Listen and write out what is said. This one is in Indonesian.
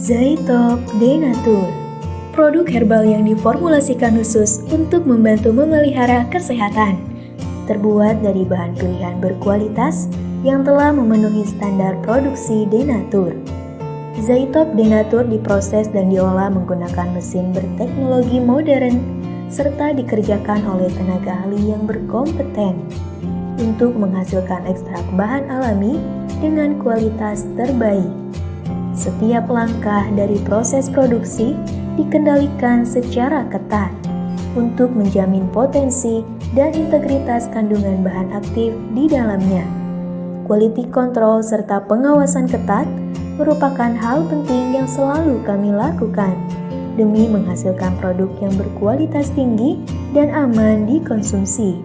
Zaitop Denatur. Produk herbal yang diformulasikan khusus untuk membantu memelihara kesehatan. Terbuat dari bahan pilihan berkualitas yang telah memenuhi standar produksi Denatur. Zaitop Denatur diproses dan diolah menggunakan mesin berteknologi modern serta dikerjakan oleh tenaga ahli yang berkompeten untuk menghasilkan ekstrak bahan alami dengan kualitas terbaik. Setiap langkah dari proses produksi dikendalikan secara ketat untuk menjamin potensi dan integritas kandungan bahan aktif di dalamnya. Quality control serta pengawasan ketat merupakan hal penting yang selalu kami lakukan demi menghasilkan produk yang berkualitas tinggi dan aman dikonsumsi.